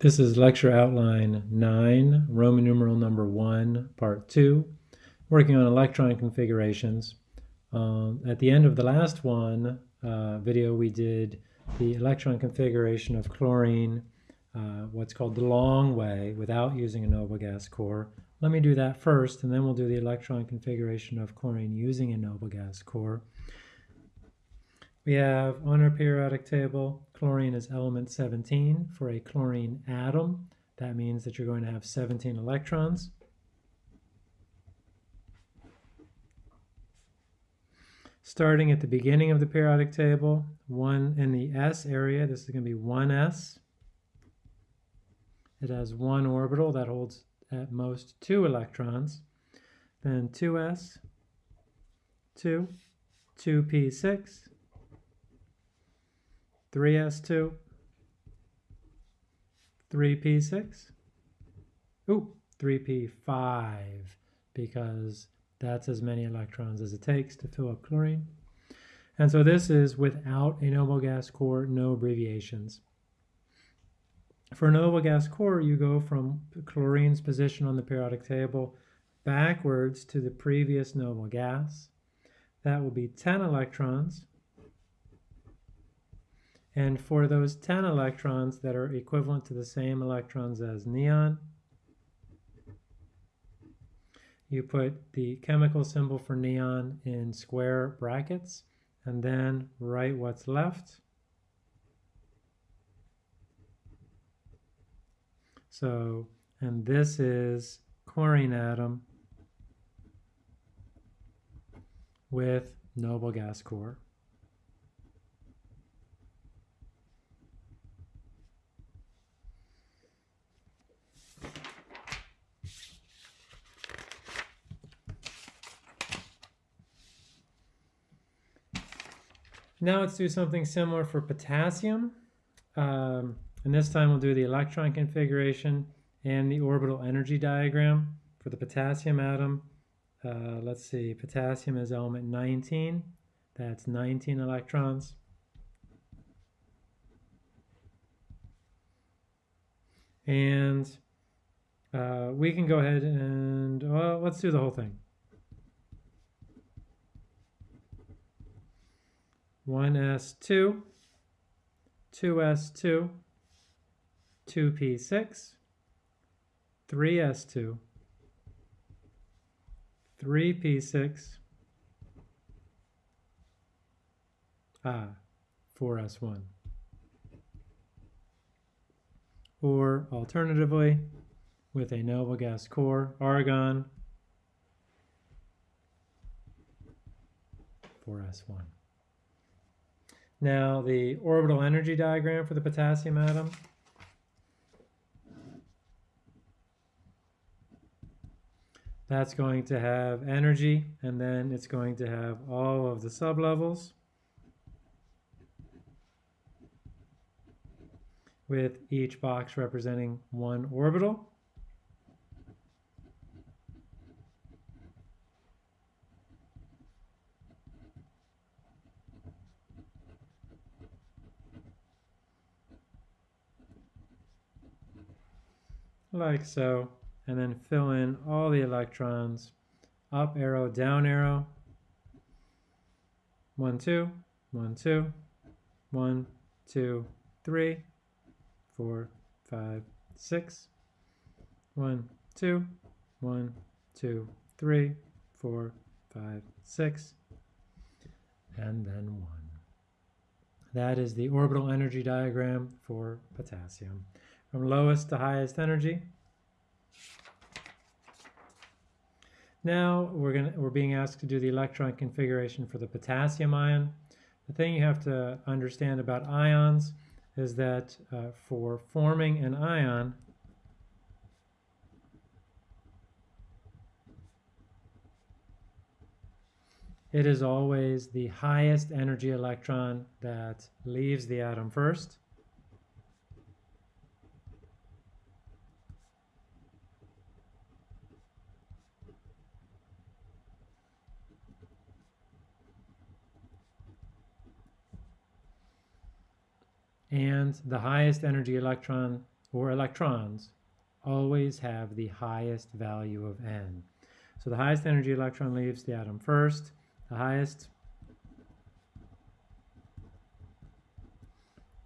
This is lecture outline 9, Roman numeral number 1, part 2, working on electron configurations. Um, at the end of the last one uh, video, we did the electron configuration of chlorine, uh, what's called the long way, without using a noble gas core. Let me do that first, and then we'll do the electron configuration of chlorine using a noble gas core. We have on our periodic table, chlorine is element 17 for a chlorine atom. That means that you're going to have 17 electrons. Starting at the beginning of the periodic table, one in the s area, this is going to be 1s. It has one orbital that holds at most two electrons. Then 2s, 2, 2p6, 3s2, 3p6, ooh, 3p5, because that's as many electrons as it takes to fill up chlorine. And so this is without a noble gas core, no abbreviations. For a noble gas core, you go from chlorine's position on the periodic table backwards to the previous noble gas. That will be 10 electrons and for those 10 electrons that are equivalent to the same electrons as neon, you put the chemical symbol for neon in square brackets and then write what's left. So, and this is chlorine atom with noble gas core. Now let's do something similar for potassium. Um, and this time we'll do the electron configuration and the orbital energy diagram for the potassium atom. Uh, let's see, potassium is element 19. That's 19 electrons. And uh, we can go ahead and, well, let's do the whole thing. 1s2, 2s2, 2p6, 3s2, 3p6, ah, 4s1. Or alternatively, with a noble gas core, argon, 4s1. Now the orbital energy diagram for the potassium atom. That's going to have energy and then it's going to have all of the sublevels with each box representing one orbital. Like so, and then fill in all the electrons, up arrow, down arrow, one, two, one, two, one, two, three, four, five, six, one, two, one, two, three, four, five, six, and then one. That is the orbital energy diagram for potassium from lowest to highest energy. Now we're going we're being asked to do the electron configuration for the potassium ion. The thing you have to understand about ions is that uh, for forming an ion, it is always the highest energy electron that leaves the atom first. And the highest energy electron or electrons, always have the highest value of n. So the highest energy electron leaves the atom first. The highest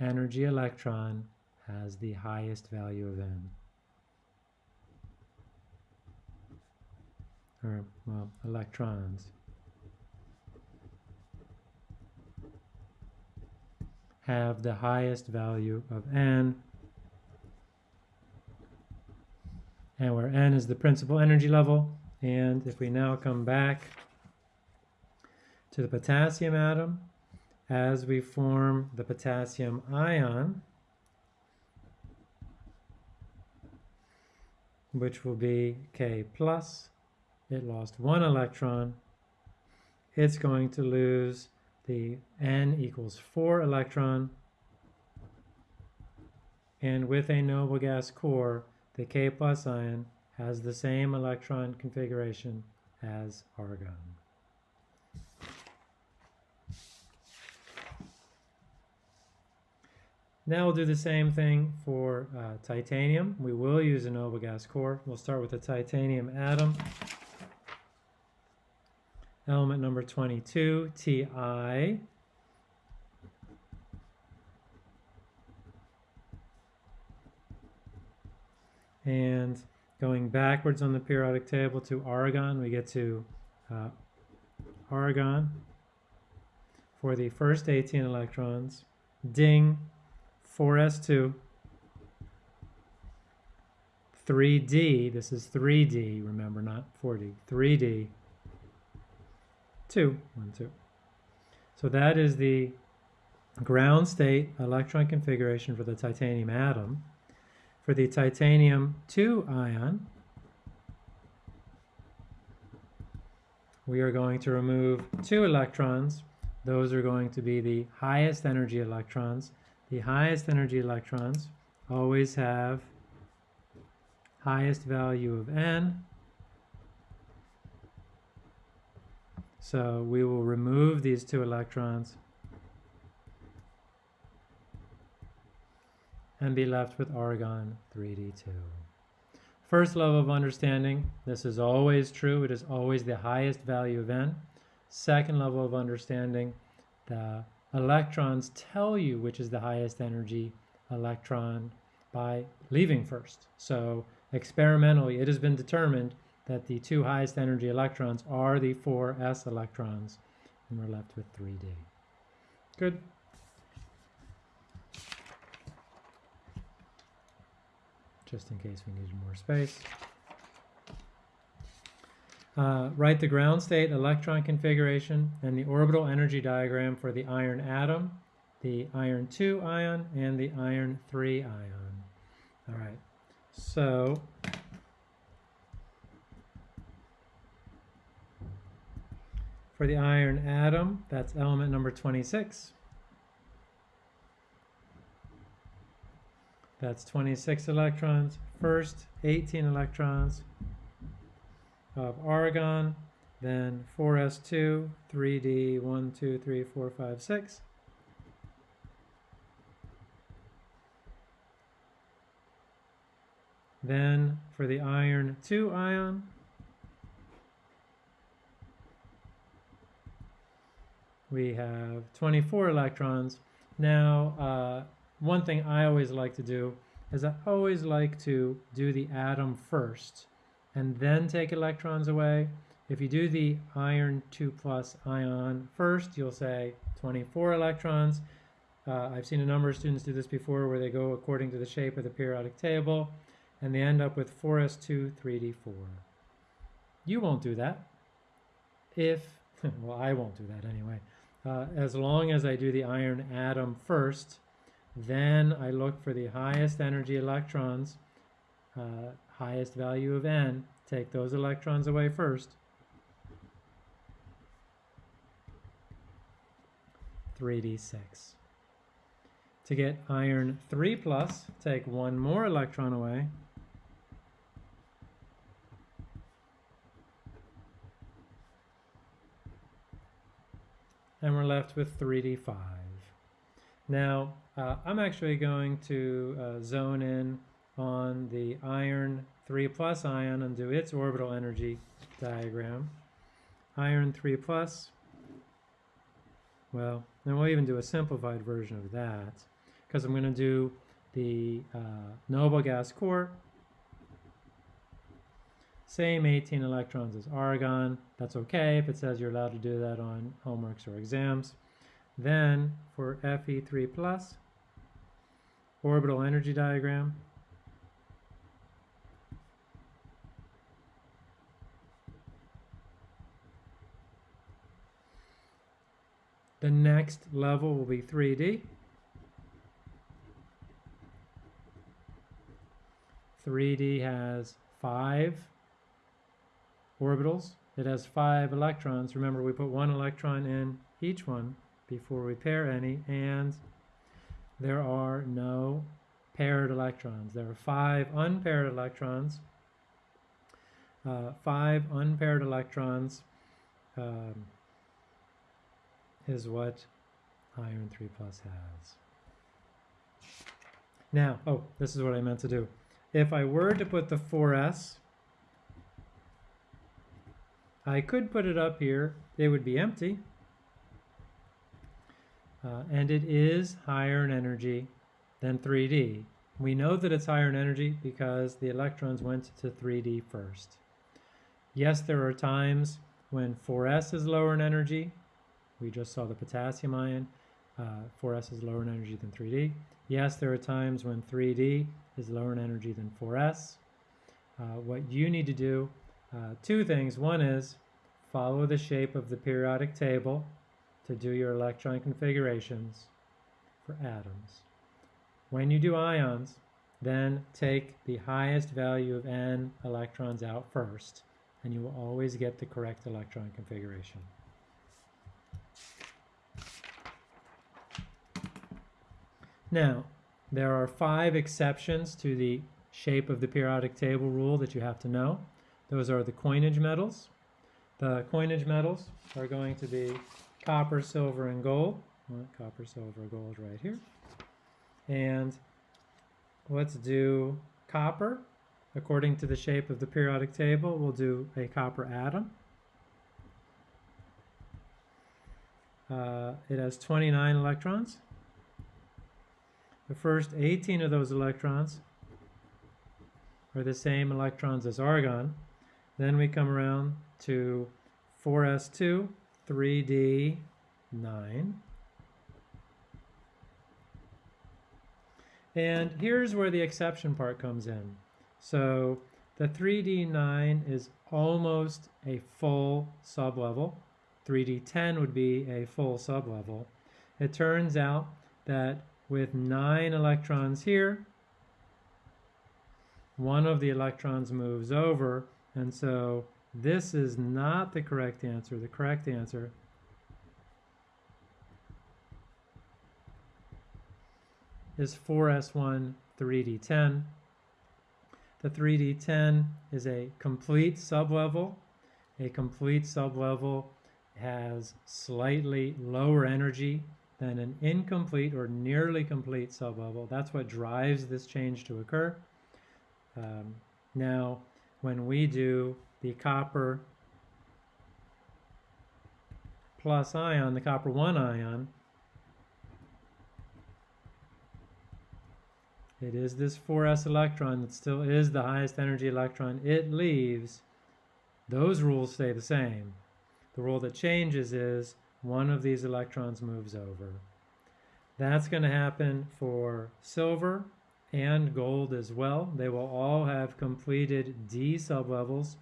energy electron has the highest value of n. Or, well, electrons. Have the highest value of n and where n is the principal energy level. And if we now come back to the potassium atom, as we form the potassium ion, which will be K plus, it lost one electron, it's going to lose the N equals four electron, and with a noble gas core, the K plus ion has the same electron configuration as argon. Now we'll do the same thing for uh, titanium. We will use a noble gas core. We'll start with a titanium atom. Element number 22, Ti. And going backwards on the periodic table to argon, we get to uh, argon for the first 18 electrons. Ding, 4s2. 3d, this is 3d, remember, not 4d. 3d, 2, 1, 2. So that is the ground state electron configuration for the titanium atom for the titanium 2 ion, we are going to remove two electrons. Those are going to be the highest energy electrons. The highest energy electrons always have highest value of n. So we will remove these two electrons and be left with argon 3d2. First level of understanding, this is always true. It is always the highest value of n. Second level of understanding, the electrons tell you which is the highest energy electron by leaving first. So experimentally, it has been determined that the two highest energy electrons are the four s electrons, and we're left with 3d. Good. just in case we needed more space. Uh, write the ground state electron configuration and the orbital energy diagram for the iron atom, the iron 2 ion, and the iron 3 ion. All right, so for the iron atom, that's element number 26. That's 26 electrons. First, 18 electrons of argon, then 4s2, 3d, 1, 2, 3, 4, 5, 6. Then for the iron 2 ion, we have 24 electrons. Now, uh, one thing I always like to do is I always like to do the atom first and then take electrons away. If you do the iron 2 plus ion first, you'll say 24 electrons. Uh, I've seen a number of students do this before where they go according to the shape of the periodic table and they end up with 4s2, 3d4. You won't do that if, well, I won't do that anyway. Uh, as long as I do the iron atom first, then I look for the highest energy electrons, uh, highest value of n. Take those electrons away first. 3d6. To get iron 3 plus, take one more electron away. And we're left with 3d5. Now, uh, I'm actually going to uh, zone in on the iron 3 plus ion and do its orbital energy diagram. Iron 3 plus, well, then we'll even do a simplified version of that because I'm going to do the uh, noble gas core. Same 18 electrons as argon. That's okay if it says you're allowed to do that on homeworks or exams. Then for Fe3 plus, orbital energy diagram. The next level will be 3D. 3D has five orbitals. It has five electrons. Remember, we put one electron in each one before we pair any, and there are no paired electrons. There are five unpaired electrons. Uh, five unpaired electrons um, is what iron 3 plus has. Now, oh, this is what I meant to do. If I were to put the 4s, I could put it up here. They would be empty. Uh, and it is higher in energy than 3D. We know that it's higher in energy because the electrons went to 3D first. Yes, there are times when 4s is lower in energy. We just saw the potassium ion. Uh, 4s is lower in energy than 3D. Yes, there are times when 3D is lower in energy than 4s. Uh, what you need to do, uh, two things. One is follow the shape of the periodic table to do your electron configurations for atoms. When you do ions, then take the highest value of n electrons out first, and you will always get the correct electron configuration. Now, there are five exceptions to the shape of the periodic table rule that you have to know. Those are the coinage metals. The coinage metals are going to be copper, silver, and gold. Well, copper, silver, gold right here. And let's do copper. According to the shape of the periodic table, we'll do a copper atom. Uh, it has 29 electrons. The first 18 of those electrons are the same electrons as argon. Then we come around to 4s2, 3d, 9. And here's where the exception part comes in. So the 3D9 is almost a full sublevel. 3D10 would be a full sublevel. It turns out that with nine electrons here, one of the electrons moves over, and so this is not the correct answer. The correct answer is 4s1 3d10. The 3d10 is a complete sublevel. A complete sublevel has slightly lower energy than an incomplete or nearly complete sublevel. That's what drives this change to occur. Um, now, when we do the copper plus ion, the copper 1 ion, it is this 4s electron that still is the highest energy electron it leaves. Those rules stay the same. The rule that changes is one of these electrons moves over. That's going to happen for silver and gold as well. They will all have completed D sublevels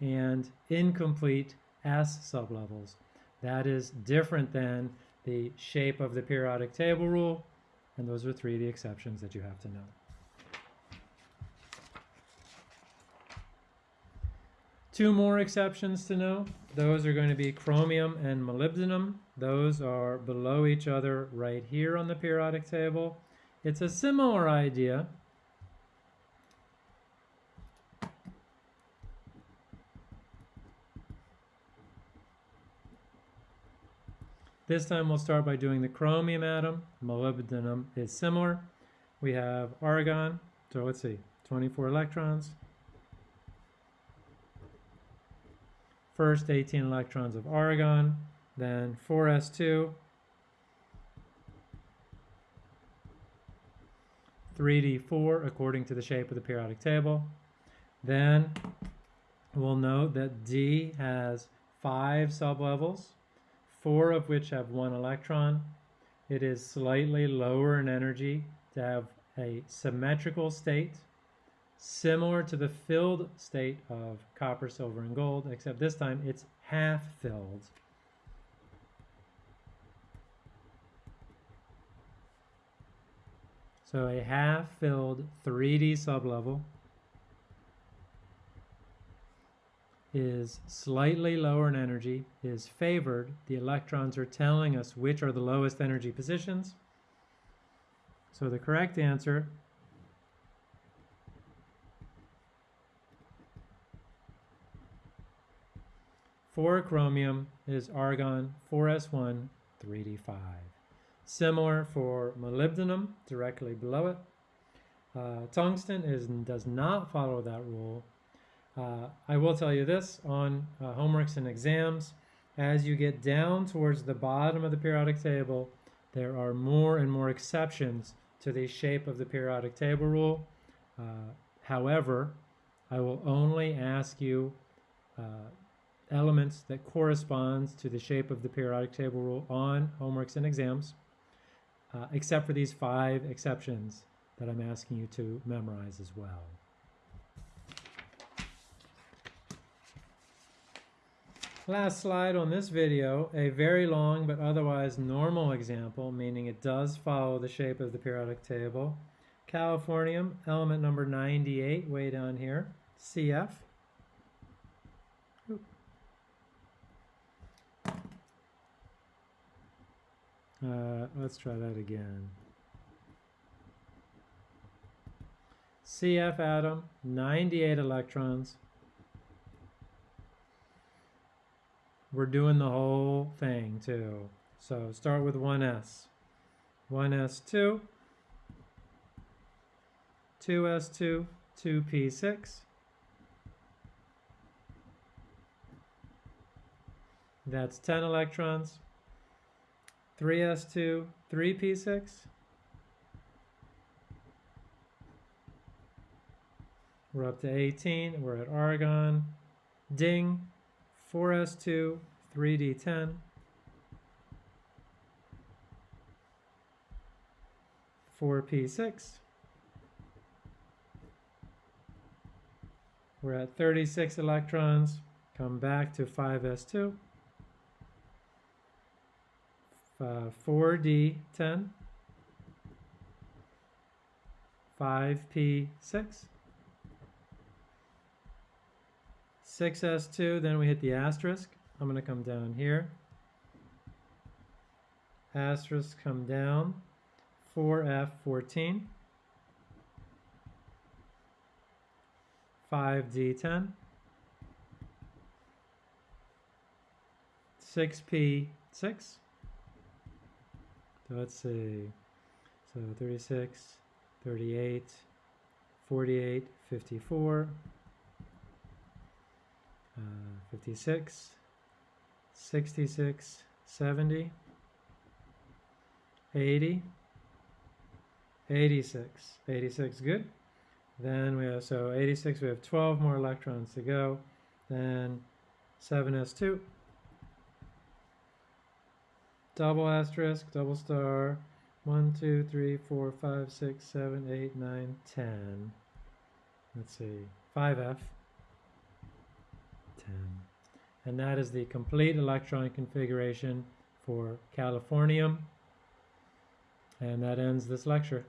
and incomplete S sublevels. That is different than the shape of the periodic table rule, and those are three of the exceptions that you have to know. Two more exceptions to know. Those are going to be chromium and molybdenum. Those are below each other right here on the periodic table. It's a similar idea. This time we'll start by doing the chromium atom. Molybdenum is similar. We have argon, so let's see, 24 electrons. First 18 electrons of argon, then 4s2, 3d4 according to the shape of the periodic table. Then we'll note that D has five sublevels, four of which have one electron. It is slightly lower in energy to have a symmetrical state, similar to the filled state of copper, silver, and gold, except this time it's half filled. So a half-filled 3D sublevel is slightly lower in energy, is favored. The electrons are telling us which are the lowest energy positions. So the correct answer for chromium is argon 4s1 3d5. Similar for molybdenum, directly below it. Uh, tungsten is, does not follow that rule. Uh, I will tell you this on uh, homeworks and exams, as you get down towards the bottom of the periodic table, there are more and more exceptions to the shape of the periodic table rule. Uh, however, I will only ask you uh, elements that corresponds to the shape of the periodic table rule on homeworks and exams uh, except for these five exceptions that I'm asking you to memorize as well. Last slide on this video, a very long but otherwise normal example, meaning it does follow the shape of the periodic table. Californium, element number 98, way down here, CF. Uh, let's try that again. CF atom, 98 electrons. We're doing the whole thing too. So start with 1s. 1s2, 2s2, 2p6. That's 10 electrons. 3s2, 3p6. We're up to 18. We're at argon. Ding. 4s2, 3d10. 4p6. We're at 36 electrons. Come back to 5s2 uh, 4D10, 5P6, 6S2, then we hit the asterisk. I'm going to come down here. Asterisk come down, 4F14, 5D10, 6P6, so let's see. So 36, 38, 48, 54, uh, 56, 66, 70, 80, 86. 86, good. Then we have, so 86, we have 12 more electrons to go. Then 7s2 double asterisk, double star, 1, 2, 3, 4, 5, 6, 7, 8, 9, 10. Let's see, 5F, 10. And that is the complete electron configuration for californium. And that ends this lecture.